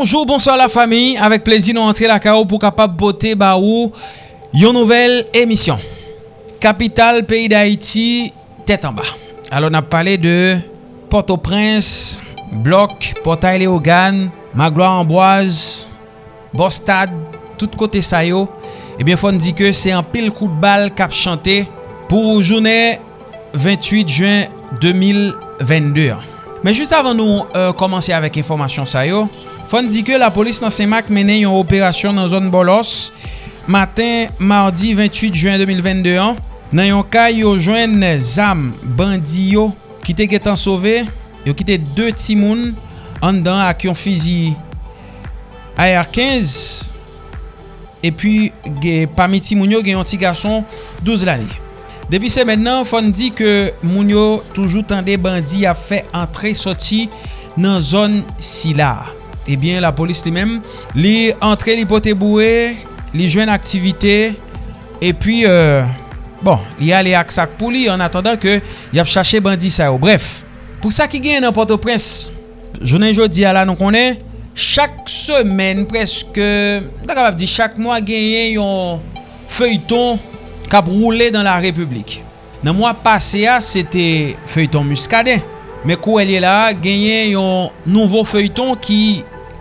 Bonjour, bonsoir la famille. Avec plaisir, nous rentrons la KO pour capable boter baou une nouvelle émission. Capitale pays d'Haïti, tête en bas. Alors, on a parlé de Port-au-Prince, Bloc, Portail-Léogane, Magloire-Amboise, Bostad, tout côté ça yo. Eh bien, faut dit que c'est un pile coup de balle cap chanté pour journée 28 juin 2022. Mais juste avant nous euh, commencer avec information ça yo, Fon di ke la polis nan Semak menen yon operasyon nan zon bolos. Matin, mardi 28 juen 2022 an, nan yon kay yo jwen zam bandi yo ki te getan sove, yo ki te 2 timoun an dan ak yon fizi AR-15 E pi, pami timoun yo gen yon ti gason 12 lani. Depi se mennen, fon di ke moun yo toujou tende bandi a fe antre soti nan zon si. ebyen la polis li men li entre li pote boue li jwen aktivite epyi euh, bon li ale ak sak pou li an atendan ke yap chache bandi sa yo. Bref pou sa ki gen nan Port-au-Prince jounen jodi ala nou konen chak semen preske da kapap di chak mwa genyen yon feuilleton kap roule dan la republik. Nan mwa pase a sete feuilleton muskade me kou elye la genyen yon nouvo feuilleton ki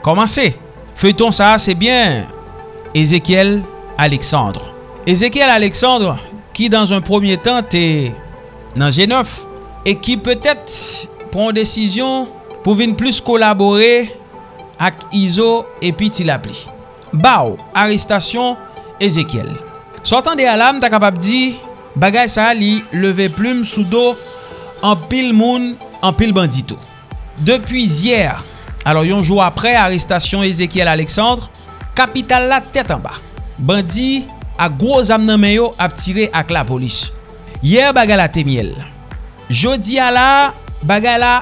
komanse. Feuilleton sa, se bien Ezekiel Alexandre. Ezekiel Alexandre ki dans un premier temps te nan G9 e ki peut-être pron desisyon pou vin plus kolaboré ak Izo epi ti la. Bao, arrestasyon Ezekiel. Sotan de alam ta kapap di bagay sa li leve plume sou do an pil moun an pil bandito. Depi zyer Alors yon jou apre, arrestasyon Ezekiel Alexandre, kapital la tèt an ba. Bandi a gwo zam nan men yo ap tire ak la polis. Yer bagala temiel. Jodi ala, bagay la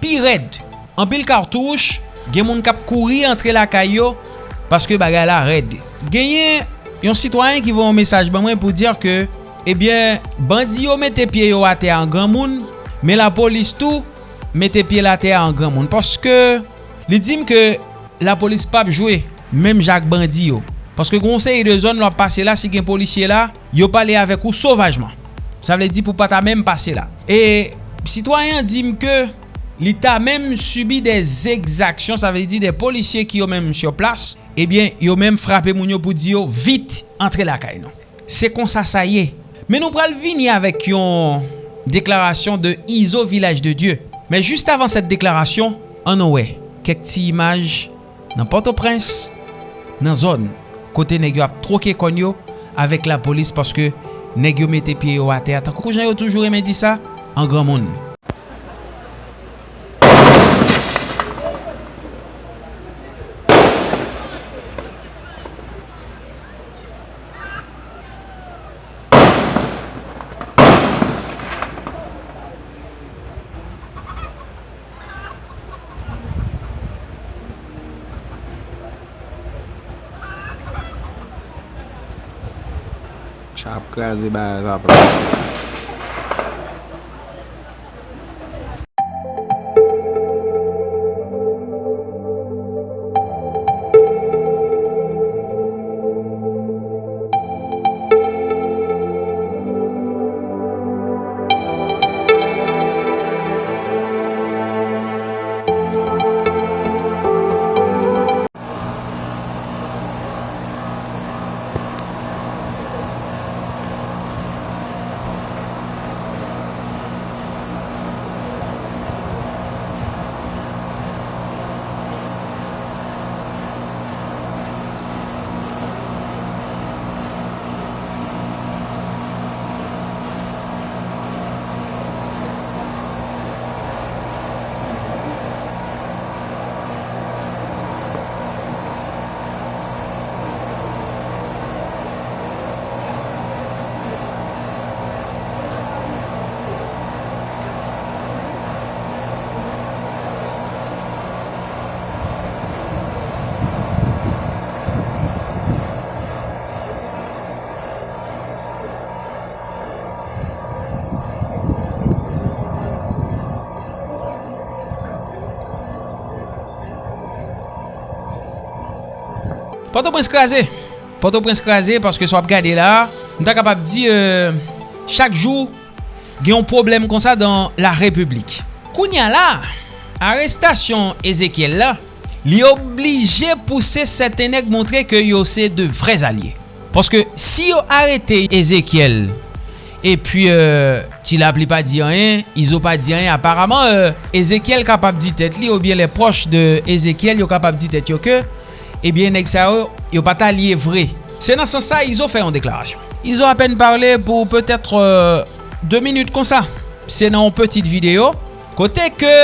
pi red. An pil kartouche, gen moun kap kouri entre la kayo, paske bagay la red. Genyen yon sitwanyen ki voun mesaj ban mwen pou dir ke, ebyen, bandi yo mette pie yo ate an gran moun, men la polis tou mette pie la ate an gran moun. Paske... Li dim ke la polis pap jwe, mèm Jacques Bandi yo. Paske gonsey de zon lwa pase la, si gen polisye la, yo pale avek ou sauvajman. Sa vle di pou pata mèm pase la. E, sitwayen dim ke, li ta mèm subi des exaksyon, sa vle di de polisye ki yo mèm syo plas, ebyen eh yo mèm frape moun yo pou di yo, vit, entre la kay nou. Se kon sa sa ye. Men nou pral vini avek yon deklarasyon de Iso Village de Dieu. Men juste avan set deklarasyon, an nou wey. kek ti imaj nan Port-au-Prince, nan zon kote negyo ap troke konyo avek la polis paske negyo mette piye yo ate. Ata koukou jan yo toujou reme di sa, an gran moun. Chapcas e Bazar Pato prens krasè. Pato prens krasè paske sou ap gade la. Nou ta kapap di euh, chak jou gen yon problem kon sa dan la republik. Kounya la, arrestasyon Ezekiel la, li oblige pousse setenek montre ke yo se de vrez alye. Paske si yo arete Ezekiel, epi euh, ti la pli pa di anyen, izo pa di anyen, aparaman euh, Ezekiel kapap di tet li, ou bien le proche de Ezekiel yo kapap di tet yo ke, ebyen bien, nek sa yo, yo pata liye vre. Se nan san sa, Izo fè yon deklarasyon. Izo apen parle pou peut-etre 2 euh, minute kon sa. Se nan yon petite video, kote ke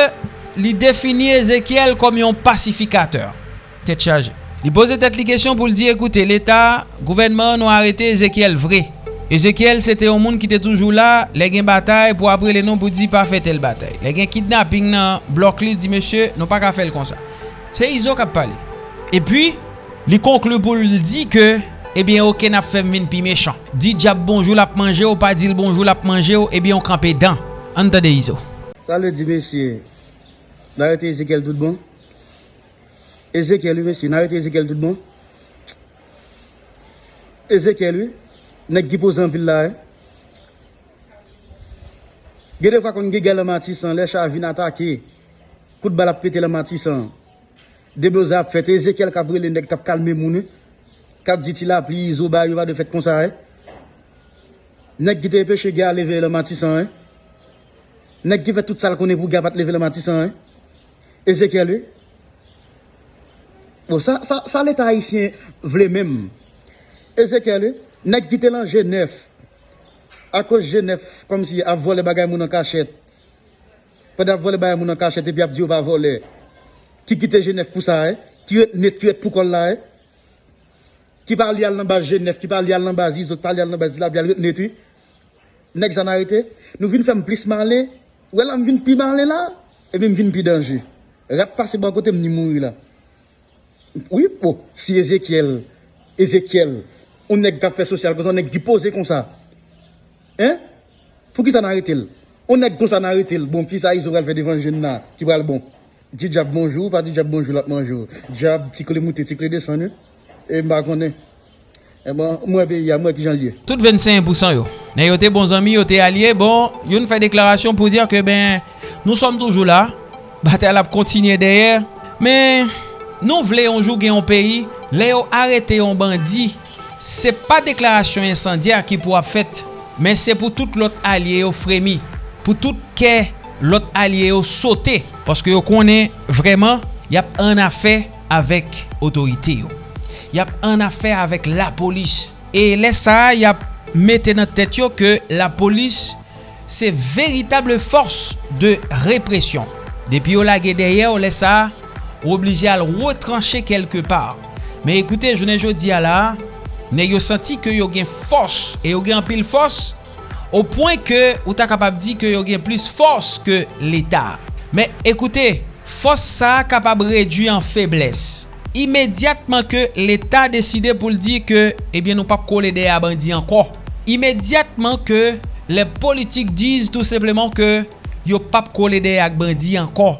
li defini Ezekiel kom yon pasifikateur. Tet chaje. Li pose tet li kesyon pou li di, ekoute, l'Etat, gouvenman nou arete Ezekiel vre. Ezekiel, se te yon moun ki te toujou la, le gen batay pou apre le nou pou di pa fe tel batay. Le gen kidnapping nan blok li di, mesye, nou pa ka fel kon sa. Se Izo kap pale. E pi, li konklu pou li di ke, ebyen eh ok nap fem min pi mechan. Di diap bonjou lap manje ou, pa dil bonjou lap manje ou, eh ebyen on kampe dan. Antade izo. Salve di mesye, narete Ezekiel tout bon? Ezekiel ou mesye, narete Ezekiel tout bon? Ezekiel ou, nek di pou zanpil la e? Gede fwa kon ge gel le matisan, le chav vin atake, kout balap pete le matisan. Debeza ap fèt, Ezekiel kapre le nek tap kalme mouni. Kap diti la pli, Zoba yo va de fèt konsa re. Nek ki te peche gya leve le matisan re. Nek ki fè tout sal konen pou gya pat leve le matisan re. Ezekiel yo. Bon, sa, sa, sa leta haisyen vle mèm. Ezekiel yo. Nek ki te lan Genève. A kos Genève, kom si ap vole bagay moun an kachet. Pad ap vole bagay moun an kachet, epi ap diyo pa vole. qui quitte Genève pour ça, qui est pour qu'on là, qui parle à l'ambassade Genève, qui parle à l'ambassade Iso, qui parle à l'ambassade la bière, netri. Nèg s'en arrêté. Nous venons faire plus malin. Ouais, là, nous venons plus malin là, et puis nous venons plus danger. Rap passer bon côté, nous mourir là. Oui, oh, si Ézéchiel, Ézéchiel, on nèg qui fait social, on nèg qui pose comme ça. Hein? Pour qui s'en arrête-t-il? On nèg qui s'en arrête-t-il? Bon, qui ça, ils auraient fait devant jeune là, qui va le bon. Di jab bonjou, pa di jab bonjou lak manjou. Jab tikle mouti, tikle desan yo. E mba konen. E bon, mwen be ya, mwen ki jan liye. Tout 25% yo. Ne yo te bon zami, yo te alye. Bon, yon fè deklarasyon pou dir ke ben, nou som toujou la. Batel ap kontinye deye. Men, nou vle yon jou gen yon peyi. Le yo arete yon bandi. Se pa deklarasyon insandiar ki pou ap fèt. Men se pou tout lot alye yo fremi. Pou tout ke lot alye yo sote. Paske yo konen vreman yap an afe avèk otorite yo. Yap an afe avèk la polis. E lè sa yap mette nan tèt yo ke la polis se veritable force de represyon. Depi yo lage derye yo lè sa ou oblige al retranche kelke par. Men ekoute, jounen jo di ala, ne yo senti ke yo gen fos, e yo gen pil fos, ou poin ke ou ta kapab di ke yo gen plus fos ke l'Etat. Men, ekoute, fos sa kapab redu en febles. Imediatman ke l'Etat deside pou l'di ke, ebyen eh nou pap kole de a bandi anko. Imediatman ke le politik diz tout sepleman ke yo pap kole de a bandi anko.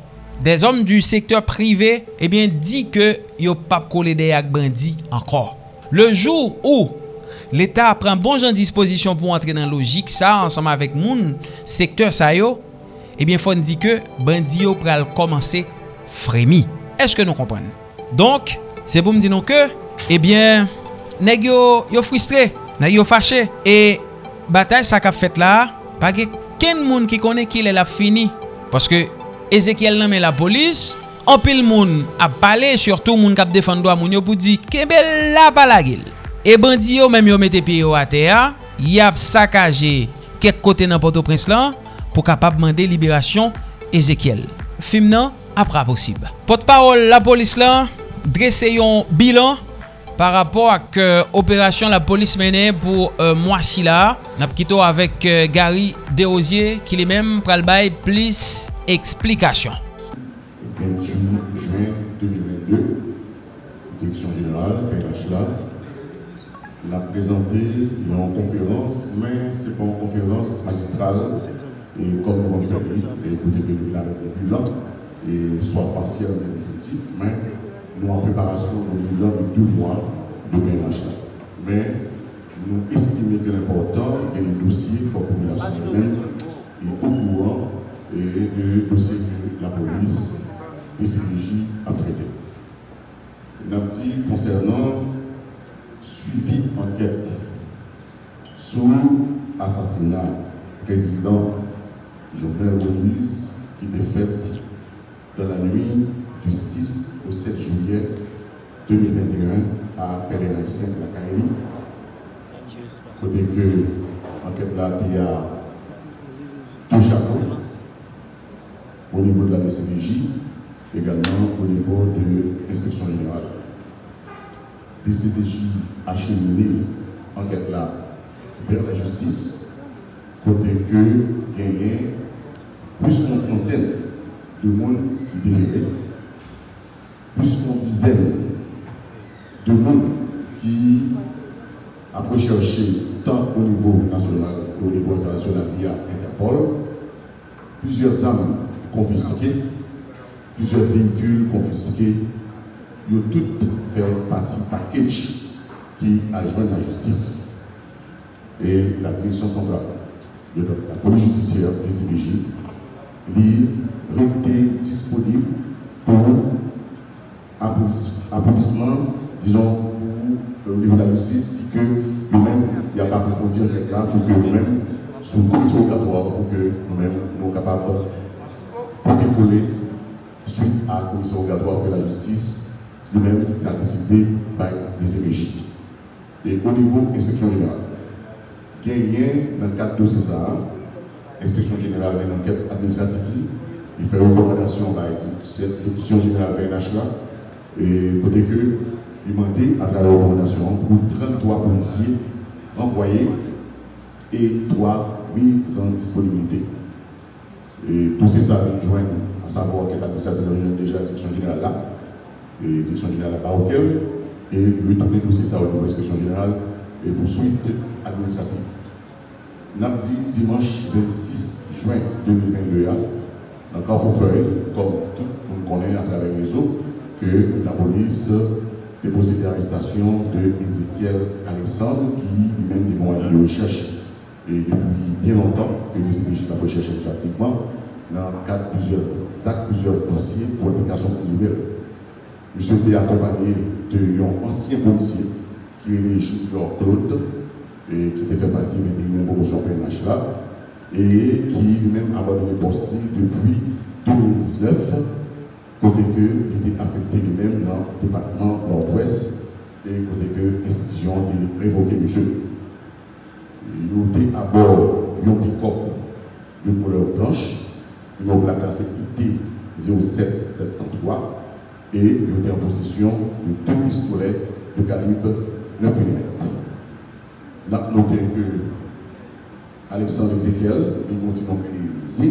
Des om du sektor prive, ebyen eh di ke yo pap kole de a bandi anko. Le jou ou l'Etat pren bon jan disposisyon pou antre nan logik sa ansama vek moun sektor sa yo, ebyen eh fon di ke bandi yo pral komanse fremi. Eske nou kompren? Donk, se pou mdi nou ke, ebyen, eh neg yo, yo fristre, neg yo fache, e batay sa kap fet la, pake ken moun ki kone ki le la fini. Paske Ezekiel nanme la polis, anpil moun ap pale, surtout moun kap defan do a moun yo pou di, kebe la pala gil. E bandi yo menm yo mette pi yo ate ya, yap sakaje kek kote nan Port-au-Prince lan, pou kapap mande liberasyon Ezekiel. Fim nan apra posib. Pot parol la polis lan, dresse yon bilan par rapport ak euh, operasyon la polis mene pou euh, mwasi la. Nap kito avèk euh, Gary Derosier ki li mèm pral bay plis eksplikasyon. 28 juin 2022, direction générale, PNH la, présenté la conférence, mais ce n'est pas pon conférence magistrale, et comme nous l'avons fait, écoutez que nous avons le bilan, et soit partiel ou définitif, mais nous en préparation du bilan de deux mois de PNH. Mais nous estimons que l'important est le dossier pour la population elle-même est au courant et de dossier que la police et CDJ a traité. Nous dit concernant suivi enquête sur l'assassinat président Jovenel Moïse qui était fait dans la nuit du 6 au 7 juillet 2021 à PLRM 5 la. Côté que l'enquête là y a deux chapeaux au niveau de la DCDJ, également au niveau de l'inspection générale. DCDJ a cheminé l'enquête là vers la justice, côté que gagné plus qu'une trentaine de monde qui déférait, plus qu'une dizaine de monde qui a recherché tant au niveau national qu'au niveau international via Interpol, plusieurs armes confisquées, plusieurs véhicules confisqués, ils ont toutes fait partie package qui a joint la justice et la direction centrale. De la police judiciaire des CBJ, été disponible pour applaudissement, disons, au niveau de la justice, si que nous-mêmes, il n'y a pas approfondir là pour que nous-mêmes, sous commission obligatoire, pour que nous-mêmes, nous sommes capables de décoller suite à la commission obligatoire que la justice, nous-mêmes, a décidé par les CBJ. Et au niveau inspection générale, gagné dans le cadre de César, inspection générale une enquête administrative, il fait recommandation à l'institution générale PNH là, et côté que, il demandé à travers la recommandation pour 33 policiers renvoyés et 3 mises en disponibilité. Et tout ça vient joindre à savoir que l'administration déjà la direction générale là, et la direction générale là auquel, et retourner tout ça au niveau de l'inspection générale et poursuite administrative. Dit dimanche 26 juin 2022, dans Carrefour-Feuille, comme tout le monde connaît à travers les réseau, que la police déposé l'arrestation de Ezekiel Alexandre, qui mène des moyens de recherche et depuis bien longtemps que les CPJ la recherche dans de plusieurs actes, plusieurs dossiers pour l'application présumée. Monsieur était accompagné d'un ancien policier qui est Junior Claude et qui était fait partie de la promotion PNH là et qui lui-même a abandonné poste depuis 2019 côté que il était affecté lui-même dans le département nord-ouest et côté que l'institution a révoqué monsieur. Il était à bord d'un pick-up de couleur blanche, il a classé IT 07703 et il était en possession de deux pistolets de calibre 9 mm. Nous avons noté Alexandre Ezekiel, il continue à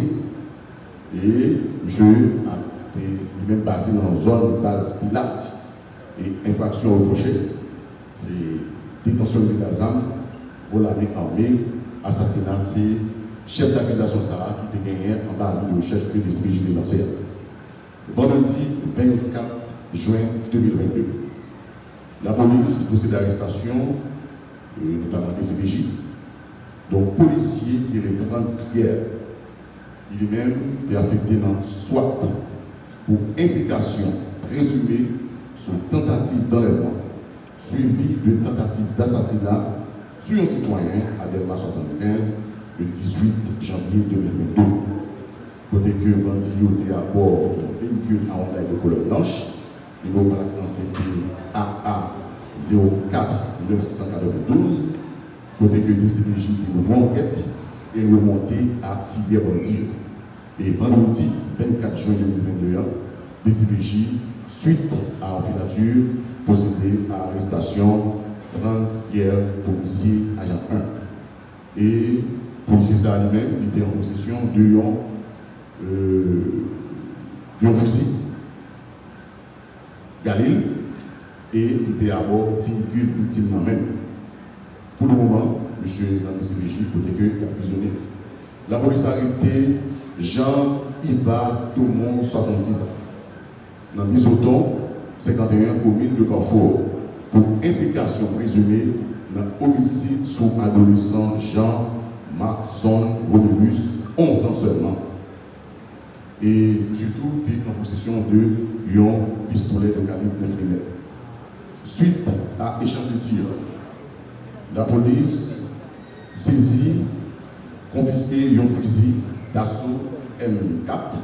et monsieur a même passé dans une zone base pilate et infraction reprochée. C'est détention de gazam, volée armée, assassinat, c'est chef d'accusation Sarah qui était gagné en bas de recherche que les CPJ lancé. Vendredi 24 juin 2022. La police procède à l'arrestation, et notamment SPJ, donc policier qui est France Guerre. Lui-même est affecté dans SWAT pour implication présumée sur tentative d'enlèvement suivi de tentative d'assassinat sur un citoyen à Delma 75 le 18 janvier 2022. Côté que bandit était à bord d'un véhicule à Honda de couleur blanche, niveau de la AA. 04 992, côté que DCPJ nous en enquête et remonter à filière Dieu. Et vendredi 24 juin 2022, DCPJ, suite à la filature, procédé à l'arrestation France Pierre, policier, agent 1. Et policier ça lui-même, il était en possession de yon, euh, de yon fusil. Galil, et il était à bord véhicule victime même. Pour le moment, dans le CPJ, côté que a prisonnier. La police a arrêté Jean-Yves Tomon, 66 ans, dans Bisoton, 51 commune de Carrefour. pour implication présumée dans l'homicide sous adolescent Jean Maxon Romulus, 11 ans seulement. Et surtout, est en possession de un pistolet de calibre 9 mm. Suite à échange de tir, la police saisit, confisqué un fusil d'assaut M4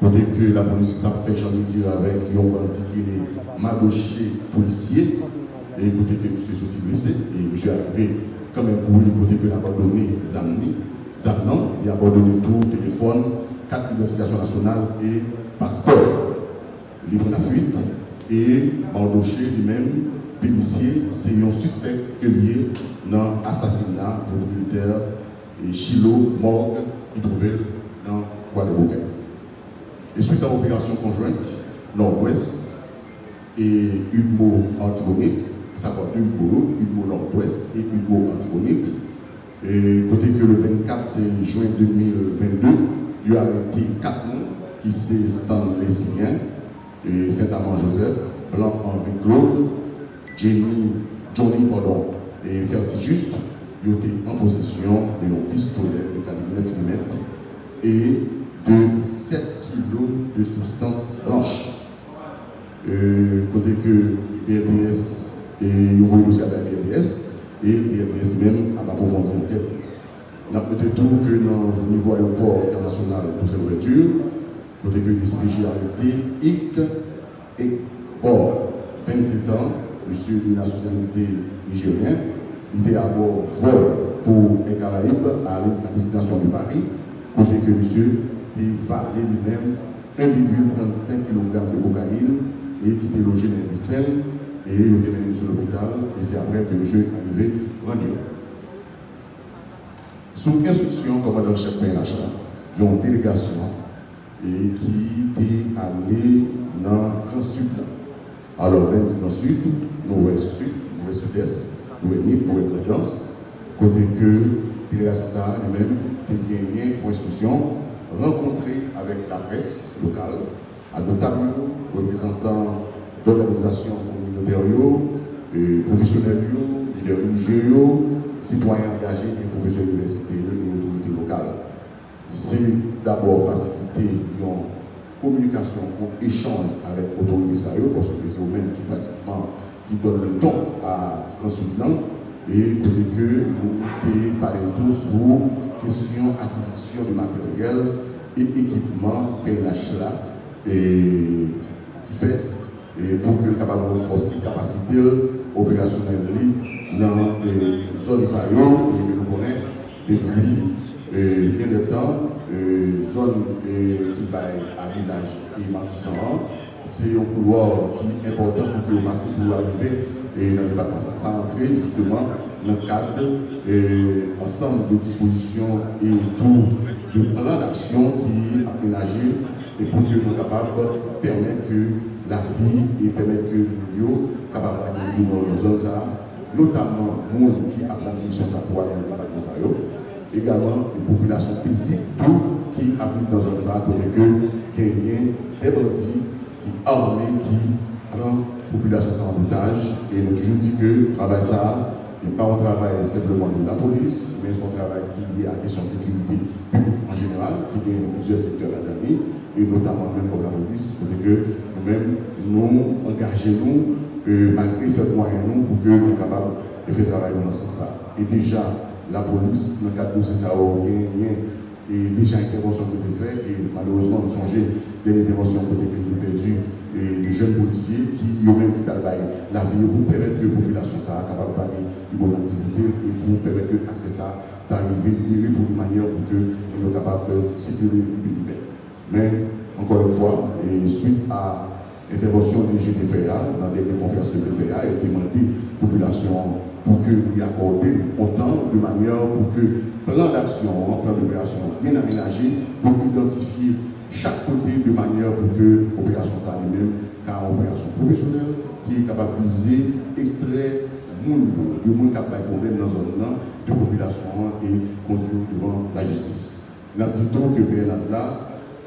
Côté que la police a fait échange de tir avec un bandit qui est magoché policier. Et côté que monsieur est blessé. Et monsieur arrivé quand même pour lui, côté que il a abandonné Zamni. Zamnan, il a abandonné tout, téléphone, carte d'identification nationale et passeport. Prend la fuite et embauché lui-même, policier, c'est un suspect que lié dans l'assassinat propriétaire et Chilo Morgue qui trouvait dans Guadeloupe. Et suite à l'opération conjointe Nord-Ouest et Hugo Antibonite, ça va Hugo, Hugo Nord-Ouest et Hugo Antibonite, et côté que le 24 juin 2022, il y a arrêté quatre noms qui sont Stanley Et Saint-Amand-Joseph, Blanc-Henri Claude, Jenny, Johnny pardon, et Fertijuste, ils étaient en possession de pistolets de calibre 9 mm et de 7 de substances blanches. Euh, côté que BRDS et nous voyons aussi avec BRDS et BRDS même à approfondir l'enquête. Nous avons tout que dans le niveau aéroport international pour cette ouverture, côté que le DCPJ a arrêté. IC et Or, 27 ans, monsieur de nationalité nigérienne, il était à bord vol pour les Caraïbes à la destination de Paris, côté que monsieur il valait lui-même 1,35 kg de cocaïne et qui était logé dans l'industriel et il était mené sur l'hôpital et c'est après que monsieur est arrivé renier. Sous instruction commandant-chef PNH, qui ont une délégation et qui est allé dans le Sud. Alors, dans le Sud, l'Ouest Sud, l'Ouest Sud-Est, l'Ouest Fréquence, côté que délégation ça lui-même a gagné pour instruction rencontrer avec la presse locale, à notamment représentants d'organisations communautaires, professionnels, leaders religieux, citoyens engagés et professeurs d'université et autorités locales. C'est d'abord faciliter une communication, un échange avec l'autorité parce que c'est eux-mêmes qui pratiquement qui donnent le ton à consultant et que nous parlons tous sur question acquisition de matériel et équipement PNH là et fait. Et pour que capable de renforcer la capacité opérationnelle dans les zones et nous connaissons depuis bien de temps, zone qui va à village et c'est un couloir qui est important pour que vous passiez pour arriver et dans le département. Ça entrer justement dans le cadre et ensemble de dispositions et tout de plan d'action qui est aménagé et pour que nous capables de permettre que la vie et permettre que nous capables d'aller dans nos zones, notamment nous qui apprennent sur ça pour dans le département. Également, les populations paisibles, tout qui habitent dans un ça, côté que, ait des bandits qui armés, qui prennent la population sans otage. Et nous toujours dit que le travail ça, n'est pas un travail simplement de la police, mais c'est un travail qui est à la question de sécurité en général, qui dans plusieurs secteurs à l'année, et notamment même pour la police, pour que nous-mêmes, nous engageons, euh, malgré ce moyen, nous, pour que nous soyons capables de faire travail dans ce sens. Et déjà, la police, dans le cadre de ce ça, et déjà intervention que nous faisons, et malheureusement, nous songeons des interventions côté que et de jeunes policiers qui eux-mêmes qui travaillent la vie pour permettre que la population soit capable de faire une bonne activité et pour permettre que l'accès ça d'arriver pour une manière pour que nous soyons capables de sécuriser le Mais, encore une fois, et suite à l'intervention des GDFA, dans des conférences de PFA, il a demandé à la population pour que lui accorder autant de manière pour que plan d'action, plan d'opération bien aménagé pour identifier chaque côté de manière pour que l'opération soit elle-même, car opération professionnelle qui est capable de viser, extraire le monde qui a des dans un zone de population et conduire devant la justice. Nous dit que PNH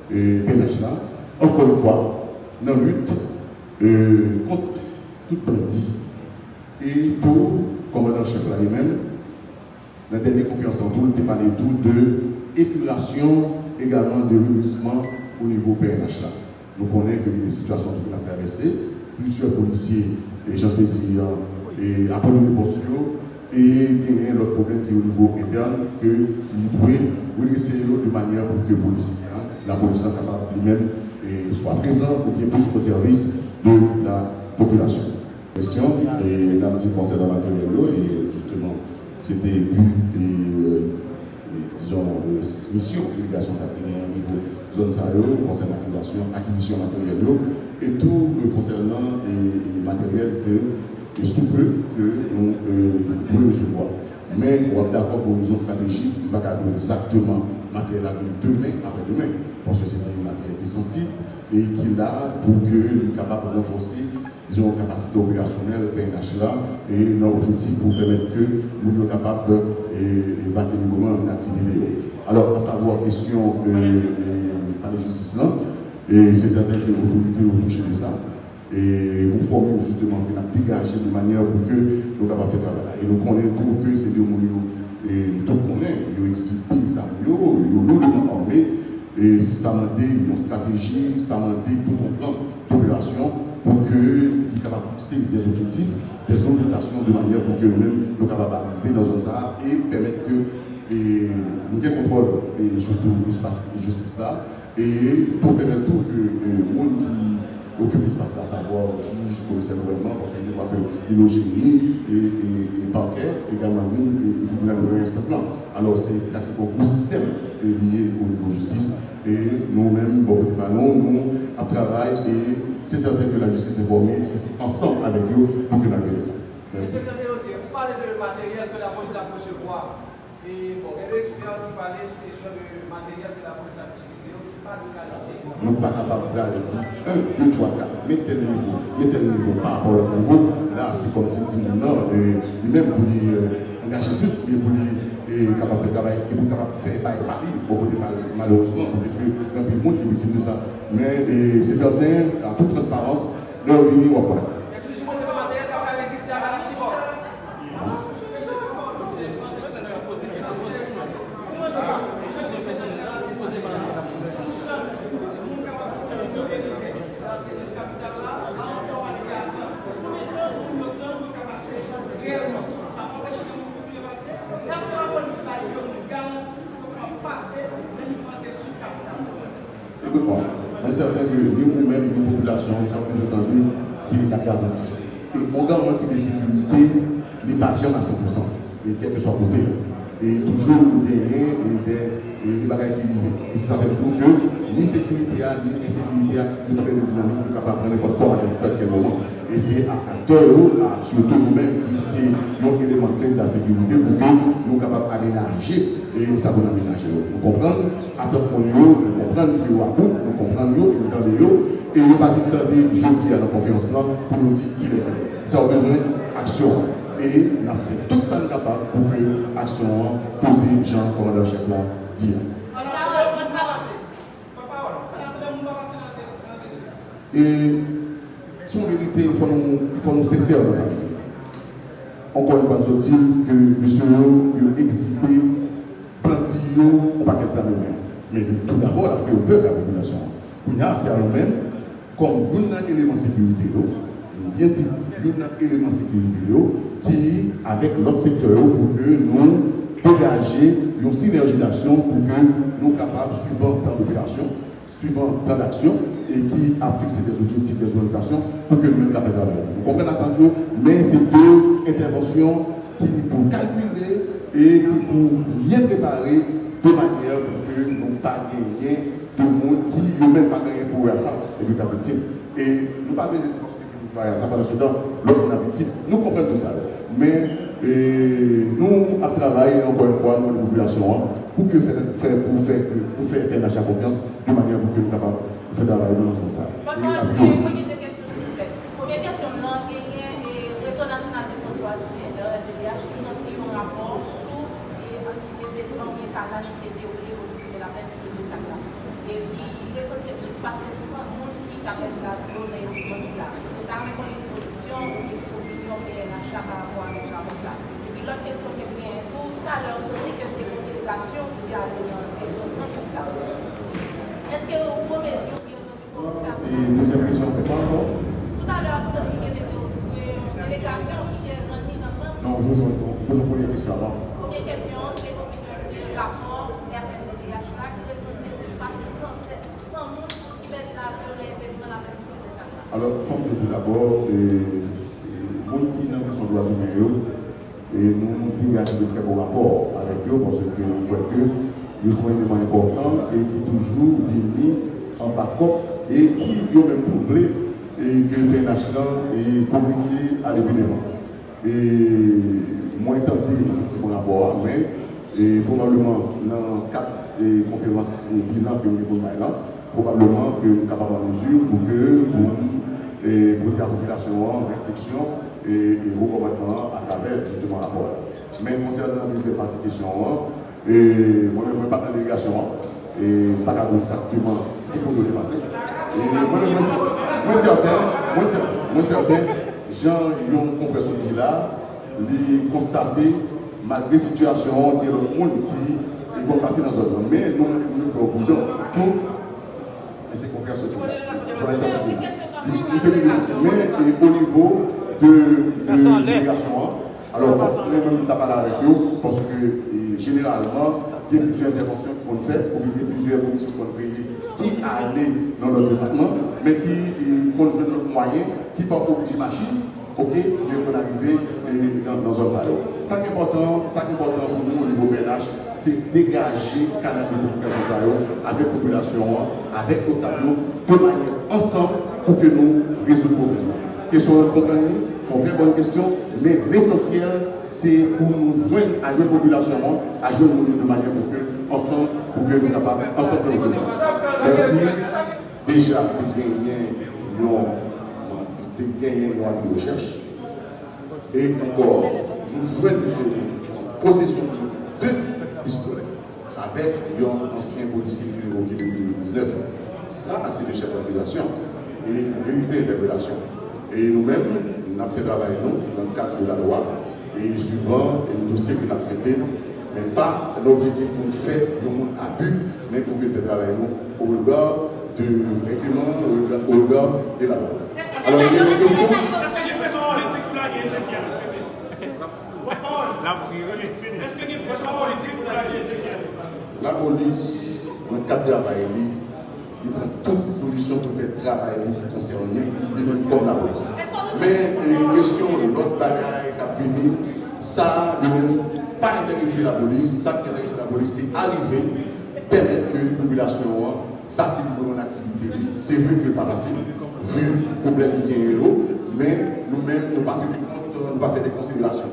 PNH là, encore une fois, dans la lutte euh, contre tout bandit Et pour commandant chef là lui-même, la dernière conférence en tout, il parlé tout de épuration, également de redressement au niveau PNH. Nous connaissons que les situations nous avons traversées, plusieurs policiers, et j'en ai dit, et abandonné les postes et il y a l'autre problème qui au niveau interne, qu'il pourrait redresser de manière pour que la police soit capable lui-même soit présent pour qu'il puisse au service de la population. Question, et dans le concernant la matériel, et justement, c'était but et, disons, mission délégation s'appliquer au niveau zone Sahel, concernant l'acquisition, acquisition matériel et tout concernant les matériels que, sous peu que nous pouvons recevoir. Mais on est d'accord pour une stratégique, il va exactement matériel à demain, après-demain, parce que c'est un matériel qui est sensible et qui est là pour que nous capables de renforcer capacité opérationnelle PNH là et nos objectifs pour permettre que nous soyons capables d'évacuer librement une activité. Alors, à savoir, question de la justice là, et c'est certain que l'autorité ont touché de ça. Et nous formons justement nous de manière pour que nous capables de faire travail. Et nous connaissons tout que c'est des mots et tout connaît, ils ça, ils ont lourdement armé, et ça m'a dit une stratégie, ça m'a dit tout un plan d'opération pour capable de fixer des objectifs, des orientations de manière pour que nous-mêmes nous capables d'arriver dans un ça et permettre que et, nous contrôle et surtout l'espace de justice là et pour permettre tout que le monde qui occupe l'espace à savoir juge, commissaire gouvernement, parce que je crois que l'illogénie et, et, et parquet, également et, et tribunal de instance là. Alors c'est un gros système au niveau justice et nous-mêmes, de ballons, nous, à travail et c'est certain que la justice est formée ensemble avec eux pour que nous arrivions ça. Merci. Vous parlez de matériel que la police a recevoir. Et bon, il y a des experts qui parlaient sur les choses de matériel que la police a utilisé. Nous ne sommes pas capables de dire 1, 2, 3, 4, mais tel niveau, mais tel niveau par rapport au niveau. Là, c'est comme si dit non, lui-même pour lui engager plus, mais pour lui capable de faire travail, et pour capable de faire Paris, beaucoup de malheureusement, dans le monde qui de ça. Mais c'est certain, en toute transparence, leur on va pas. Écoute-moi, c'est certain que nous-mêmes, nous, population, ça peut entendu, l'État garanti. Et on garantit les sécurités, les patients à 100%, et quel que soit côté. Et toujours des et des bagages qui vivent. Et ça fait pour que ni sécurité, ni insécurité, nous trouvons des dynamiques pour capable prendre n'importe forme à quel moment. Et c'est à acteurs, surtout nous-mêmes, qui c'est l'élément clé de la sécurité pour que nous soyons capables d'aménager et ça va aménager. Nous comprenons, attendons nous comprenons que nous nous comprenons nous, nous entendons et nous pas dit je dis à la confiance là pour nous dire qu'il est Ça a besoin d'action. Et nous avons fait tout ça capable pour que l'action posée Jean, commandant chef là, dit. Et son vérité, il faut nous, faut nous sincères dans ça. Encore une fois, nous dire que monsieur a exhibé plantillo au paquet de Mais tout d'abord, la préoccupé de la population. Il a, c'est à nous-mêmes, comme un élément de sécurité, bien dit, un élément de sécurité qui, avec l'autre secteur, pour que nous dégager une synergie d'action pour que nous soyons capables, suivant plan d'opération, suivant plan d'action, et qui a fixé des objectifs, des orientations pour que nous puissions travailler. Vous comprenez attention, mais c'est deux interventions qui pour calculer et qui pour bien préparer de manière pour que nous ne pas gagner de monde qui ne même pas gagné pour ça et puis victime. Et nous pas besoin de dire ça pendant ce temps, l'autre la victime. Nous comprenons tout ça. Mais nous, à travailler encore une fois, nous, la population, hein, pour, que faire, pour faire, pour faire achat confiance de manière pour que nous capables de faire travailler dans ce sens. Première question, s'il vous plaît. Première question, nous avons le réseau national de François le RDDH, qui ont fait un rapport sur l'anti-développement et carnage qui était déroulé au niveau de la peine de Sakla. Et il est censé plus passer 100 monde qui a fait la loi de là. Nous avons une position, une opinion décision PNH là par rapport avec la ça. Et puis l'autre question que bien tout, tout à l'heure, que des contestations qui la principale. Est-ce que mesures qui ont Et deuxième question, c'est quoi encore Tout à l'heure, vous avez dit que délégations qui est le Non, vous vous posez la question avant. Première question, c'est combien de rapport RNDDH là qui est censé passer sans, monde qui va être là pour l'événement la même chose. Alors, il faut que je d'abord, les gens qui droits humains, et nous dégagons de très bons rapports avec eux parce que nous voyons que nous sont éléments importants et qui toujours viennent en backup et qui ont même prouvé et que PNH est complice à l'événement. Et moi, tenté effectivement rapport, mais et probablement dans quatre conférences bilan que nous avons probablement que nous sommes capables de mesure pour que et pour la population réflexion et, et recommandement à travers justement la rapport. Mais concernant la deuxième partie question, et moi-même, je ne suis pas dans la délégation et pas exactement qui peut dépasser. Et moi-même, moi certain, moi certain, Jean, yon confession qui là, les constater malgré la situation, il y a le monde qui il faut passer dans un zone. Mais nous, nous faisons prudent pour laisser confiance au Mais au niveau de l'immigration, alors nous avons parlé avec eux parce que généralement, il y a plusieurs interventions qui vont faire, ou il y a plusieurs commissions qui vont qui allaient dans notre département, mais qui font notre moyen, qui ne pas obligé machine ok, mais on arrive dans, dans un salon. Ça qui est important, ça qui est important pour nous au niveau PNH, c'est dégager le canal de communication avec la population, avec le tableau, de manière ensemble pour que nous résolvions le problème. Question de compagnie, sont très bonnes questions, mais l'essentiel, c'est pour nous joindre à la population, à joindre de manière pour que, ensemble, pour que nous soyons capables, ensemble, résoudre. Merci. Déjà, nous gagner une recherche. Et encore, nous jouons de possession de deux pistolets avec un ancien policier qui est depuis 2019. Ça, c'est des chefs d'organisation et vérité d'interpellation. Et nous-mêmes, nous avons fait travail nous, dans le cadre de la loi et suivant les dossiers que nous avons traités, mais pas l'objectif pour faire de abus, mais pour faire travail nous au regard de l'incrément, au regard de la loi. Alors, il y a une question. La police, dans le cadre de travail, il prend toutes dispositions pour faire travail concerné, il même comme la police. Mais les questions de l'autre bagaille qui a fini, ça ne pas intéresser la police. Ça qui intéresse la police, c'est arriver, permettre que la population fatigue mon activité. C'est vrai que pas facile vu le problème qui est l'eau, mais nous-mêmes, nous ne pas pas faire des considérations.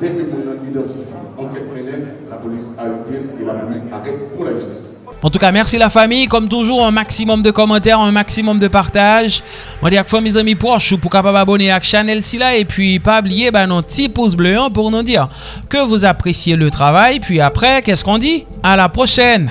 Dès que nous identifie enquête pénale, la police arrête et la police arrête pour la justice. En tout cas, merci la famille. Comme toujours, un maximum de commentaires, un maximum de partage. Moi, dis à mes amis proches pour capable abonner à la chaîne et puis pas oublier bah, nos petits pouces bleus hein, pour nous dire que vous appréciez le travail. Puis après, qu'est-ce qu'on dit? À la prochaine